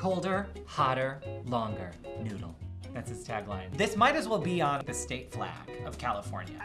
Colder, hotter, longer. Noodle. That's his tagline. This might as well be on the state flag of California.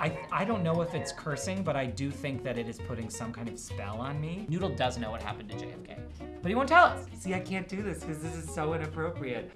I, I don't know if it's cursing, but I do think that it is putting some kind of spell on me. Noodle does know what happened to JFK, but he won't tell us. See, I can't do this because this is so inappropriate.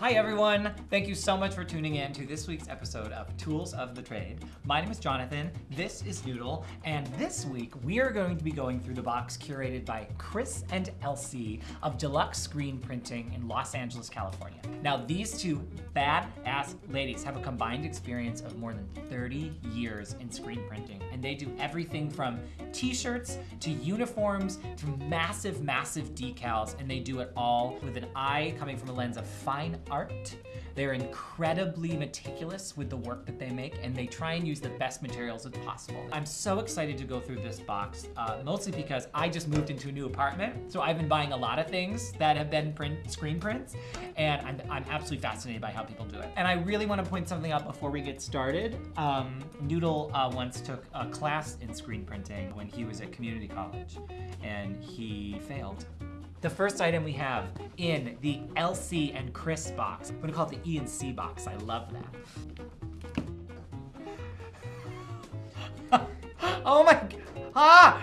Hi everyone! Thank you so much for tuning in to this week's episode of Tools of the Trade. My name is Jonathan, this is Noodle, and this week we are going to be going through the box curated by Chris and Elsie of Deluxe Screen Printing in Los Angeles, California. Now these two badass ladies have a combined experience of more than 30 years in screen printing, and they do everything from t-shirts to uniforms to massive, massive decals, and they do it all with an eye coming from a lens of fine art. They're incredibly meticulous with the work that they make and they try and use the best materials as possible. I'm so excited to go through this box, uh, mostly because I just moved into a new apartment. So I've been buying a lot of things that have been print screen prints and I'm, I'm absolutely fascinated by how people do it. And I really wanna point something out before we get started. Um, Noodle uh, once took a class in screen printing when he was at community college and he failed. The first item we have in the Elsie and Chris box. I'm gonna call it the E and C box. I love that. oh my, ah!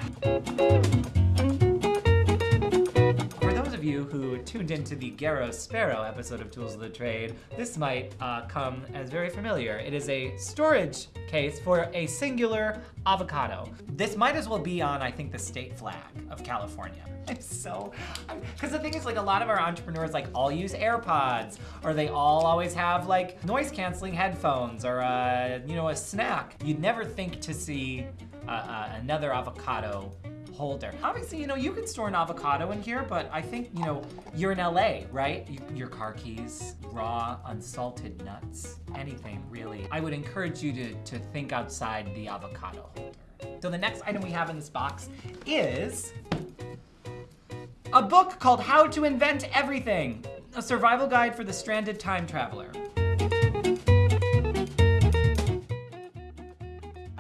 You who tuned into the Garrow Sparrow episode of Tools of the Trade, this might uh, come as very familiar. It is a storage case for a singular avocado. This might as well be on, I think, the state flag of California. I'm so, because the thing is like a lot of our entrepreneurs like all use AirPods or they all always have like noise canceling headphones or a, you know, a snack. You'd never think to see uh, uh, another avocado holder. Obviously, you know, you can store an avocado in here, but I think, you know, you're in LA, right? You, your car keys, raw, unsalted nuts, anything really. I would encourage you to, to think outside the avocado holder. So the next item we have in this box is a book called How to Invent Everything, a survival guide for the stranded time traveler.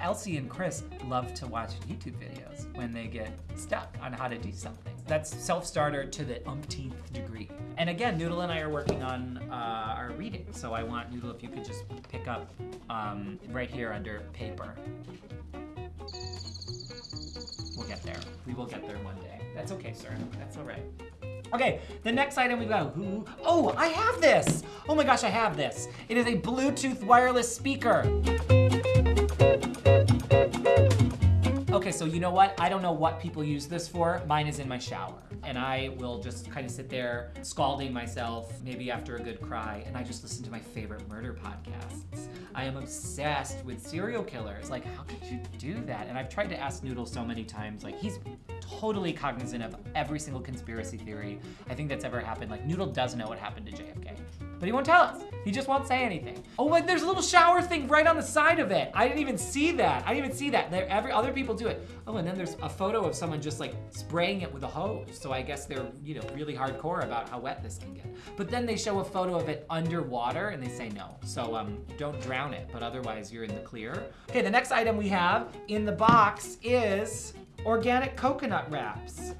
Elsie and Chris love to watch YouTube videos when they get stuck on how to do something. That's self-starter to the umpteenth degree. And again, Noodle and I are working on uh, our reading, so I want Noodle if you could just pick up um, right here under paper. We'll get there. We will get there one day. That's okay, sir. That's all right. Okay, the next item we've got, ooh, oh, I have this. Oh my gosh, I have this. It is a Bluetooth wireless speaker. Okay, so you know what? I don't know what people use this for. Mine is in my shower. And I will just kind of sit there scalding myself, maybe after a good cry, and I just listen to my favorite murder podcasts. I am obsessed with serial killers. Like, how could you do that? And I've tried to ask Noodle so many times, like, he's totally cognizant of every single conspiracy theory I think that's ever happened. Like, Noodle does know what happened to JFK, but he won't tell us. He just won't say anything. Oh, like there's a little shower thing right on the side of it. I didn't even see that. I didn't even see that. There, every other people do it. Oh, and then there's a photo of someone just like spraying it with a hose. So I guess they're, you know, really hardcore about how wet this can get. But then they show a photo of it underwater and they say no. So um, don't drown it, but otherwise you're in the clear. Okay, the next item we have in the box is organic coconut wraps.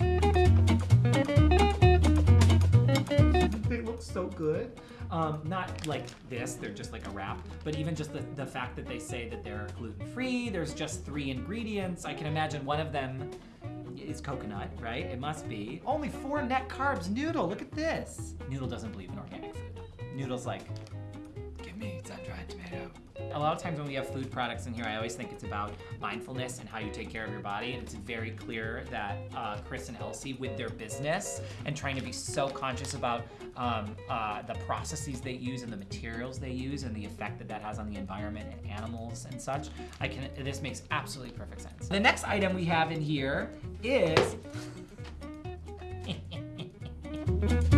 they look so good. Um, not like this, they're just like a wrap, but even just the, the fact that they say that they're gluten-free, there's just three ingredients. I can imagine one of them is coconut, right? It must be. Only four net carbs, Noodle, look at this. Noodle doesn't believe in organic food. Noodle's like, give me sun-dried tomato. A lot of times when we have food products in here, I always think it's about mindfulness and how you take care of your body. And it's very clear that uh, Chris and Elsie, with their business and trying to be so conscious about um, uh, the processes they use and the materials they use and the effect that that has on the environment and animals and such, I can. This makes absolutely perfect sense. The next item we have in here is.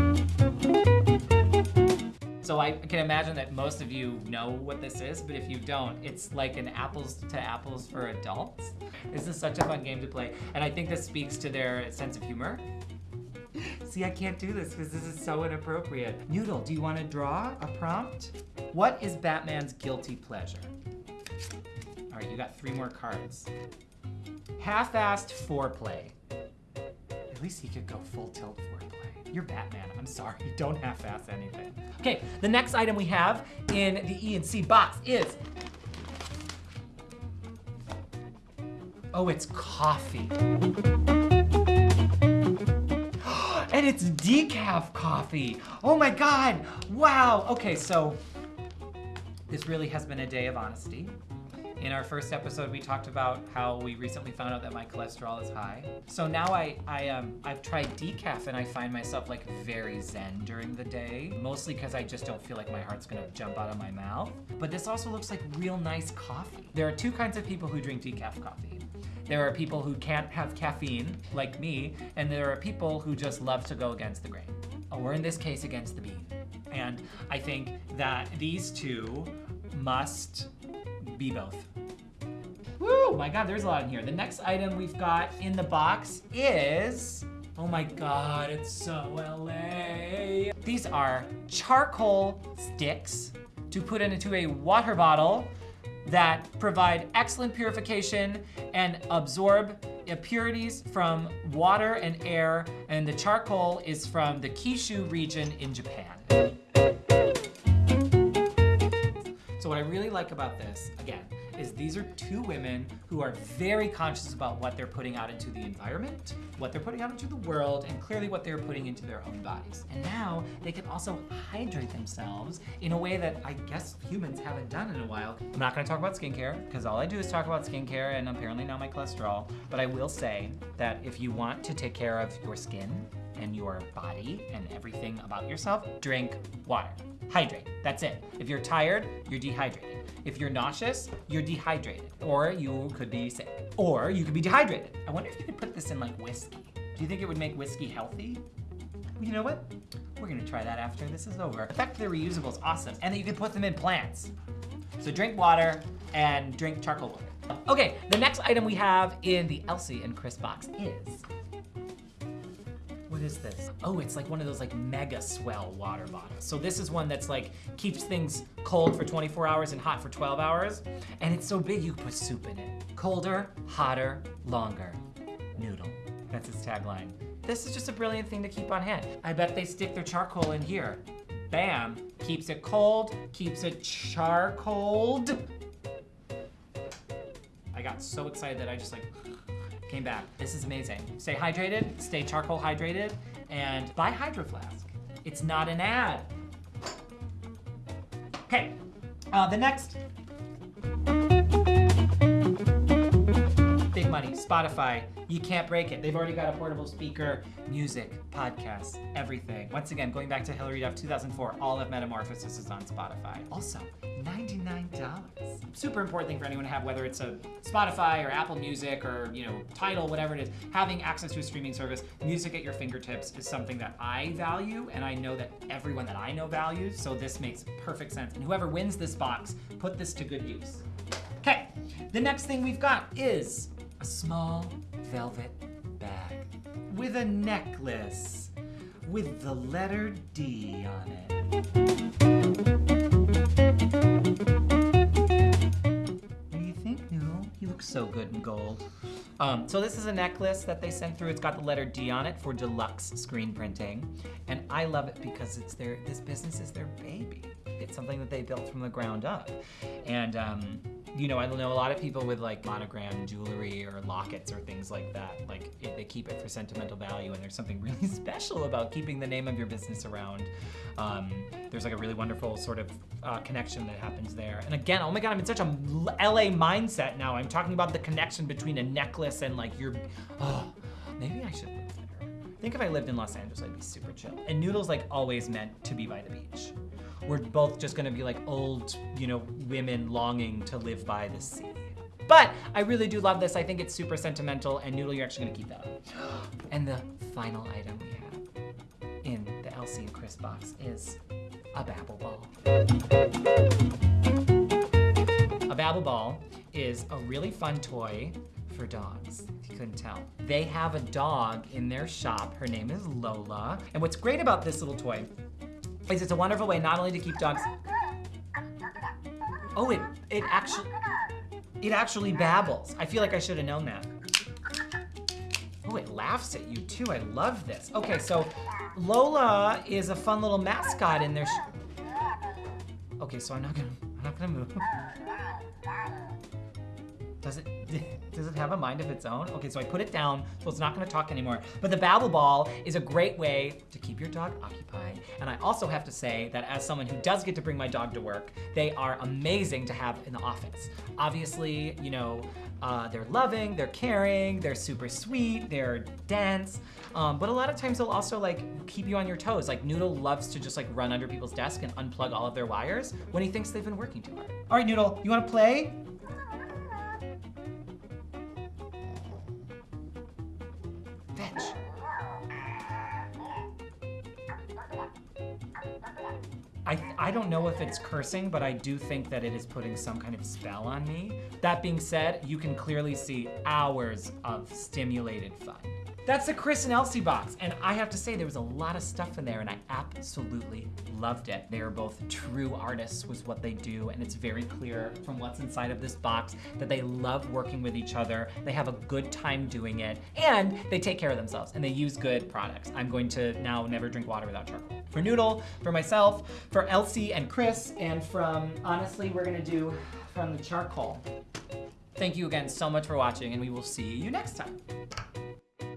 So I can imagine that most of you know what this is, but if you don't, it's like an apples to apples for adults. This is such a fun game to play, and I think this speaks to their sense of humor. See, I can't do this because this is so inappropriate. Noodle, do you want to draw a prompt? What is Batman's guilty pleasure? All right, you got three more cards. Half-assed foreplay. At least he could go full tilt foreplay. You're Batman. I'm sorry. Don't half-ass anything. Okay, the next item we have in the E and C box is. Oh, it's coffee. and it's decaf coffee. Oh my God. Wow. Okay, so this really has been a day of honesty. In our first episode, we talked about how we recently found out that my cholesterol is high. So now I, I um, I've tried decaf and I find myself like very zen during the day, mostly because I just don't feel like my heart's gonna jump out of my mouth. But this also looks like real nice coffee. There are two kinds of people who drink decaf coffee. There are people who can't have caffeine, like me, and there are people who just love to go against the grain, or in this case, against the bean. And I think that these two must be both. Woo! My God, there's a lot in here. The next item we've got in the box is, oh my God, it's so LA. These are charcoal sticks to put into a water bottle that provide excellent purification and absorb impurities from water and air. And the charcoal is from the Kishu region in Japan. So what I really like about this, again, is these are two women who are very conscious about what they're putting out into the environment, what they're putting out into the world, and clearly what they're putting into their own bodies. And now they can also hydrate themselves in a way that I guess humans haven't done in a while. I'm not gonna talk about skincare, because all I do is talk about skincare and apparently now my cholesterol, but I will say that if you want to take care of your skin and your body and everything about yourself, drink water. Hydrate, that's it. If you're tired, you're dehydrated. If you're nauseous, you're dehydrated. Or you could be sick. Or you could be dehydrated. I wonder if you could put this in like whiskey. Do you think it would make whiskey healthy? You know what? We're gonna try that after this is over. The fact that they're reusable is awesome, and that you can put them in plants. So drink water and drink charcoal water. Okay, the next item we have in the Elsie and Chris box is what is this? Oh, it's like one of those like mega swell water bottles. So this is one that's like keeps things cold for 24 hours and hot for 12 hours. And it's so big you put soup in it. Colder, hotter, longer. Noodle. That's its tagline. This is just a brilliant thing to keep on hand. I bet they stick their charcoal in here. Bam, keeps it cold, keeps it charcoaled. I got so excited that I just like came back. This is amazing. Stay hydrated, stay charcoal hydrated, and buy Hydro Flask. It's not an ad. Okay, uh, the next. Big money, Spotify. You can't break it. They've already got a portable speaker, music, podcasts, everything. Once again, going back to Hilary Duff 2004, all of Metamorphosis is on Spotify. Also, $99. Super important thing for anyone to have, whether it's a Spotify or Apple Music or you know Tidal, whatever it is. Having access to a streaming service, music at your fingertips is something that I value, and I know that everyone that I know values. So this makes perfect sense. And whoever wins this box, put this to good use. Okay, the next thing we've got is a small velvet bag with a necklace with the letter D on it. So good in gold. Um, so this is a necklace that they sent through. It's got the letter D on it for deluxe screen printing. And I love it because it's their, this business is their baby. It's something that they built from the ground up. And um, you know, I know a lot of people with like monogram jewelry or lockets or things like that. Like they keep it for sentimental value, and there's something really special about keeping the name of your business around. Um, there's like a really wonderful sort of uh, connection that happens there. And again, oh my God, I'm in such a LA mindset now. I'm talking about the connection between a necklace and like your. Oh, maybe I should live there. I think if I lived in Los Angeles, I'd be super chill. And Noodle's like always meant to be by the beach we're both just gonna be like old, you know, women longing to live by the sea. But I really do love this. I think it's super sentimental, and Noodle, you're actually gonna keep that. And the final item we have in the Elsie and Chris box is a Babble Ball. A Babble Ball is a really fun toy for dogs, if you couldn't tell. They have a dog in their shop. Her name is Lola. And what's great about this little toy it's a wonderful way not only to keep dogs. Oh, it it actually it actually babbles. I feel like I should have known that. Oh, it laughs at you too. I love this. Okay, so Lola is a fun little mascot in there. Okay, so I'm not gonna, I'm not gonna move. Does it, does it have a mind of its own? Okay, so I put it down, so it's not gonna talk anymore. But the Babble Ball is a great way to keep your dog occupied. And I also have to say that as someone who does get to bring my dog to work, they are amazing to have in the office. Obviously, you know, uh, they're loving, they're caring, they're super sweet, they're dense. Um, but a lot of times they'll also like keep you on your toes. Like Noodle loves to just like run under people's desk and unplug all of their wires when he thinks they've been working too hard. All right, Noodle, you wanna play? Fetch. I, I don't know if it's cursing, but I do think that it is putting some kind of spell on me. That being said, you can clearly see hours of stimulated fun. That's the Chris and Elsie box, and I have to say there was a lot of stuff in there and I absolutely loved it. They are both true artists with what they do, and it's very clear from what's inside of this box that they love working with each other, they have a good time doing it, and they take care of themselves, and they use good products. I'm going to now never drink water without charcoal. For Noodle, for myself, for Elsie and Chris, and from, honestly, we're gonna do from the charcoal. Thank you again so much for watching, and we will see you next time.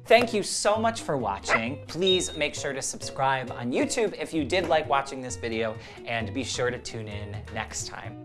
Thank you so much for watching. Please make sure to subscribe on YouTube if you did like watching this video, and be sure to tune in next time.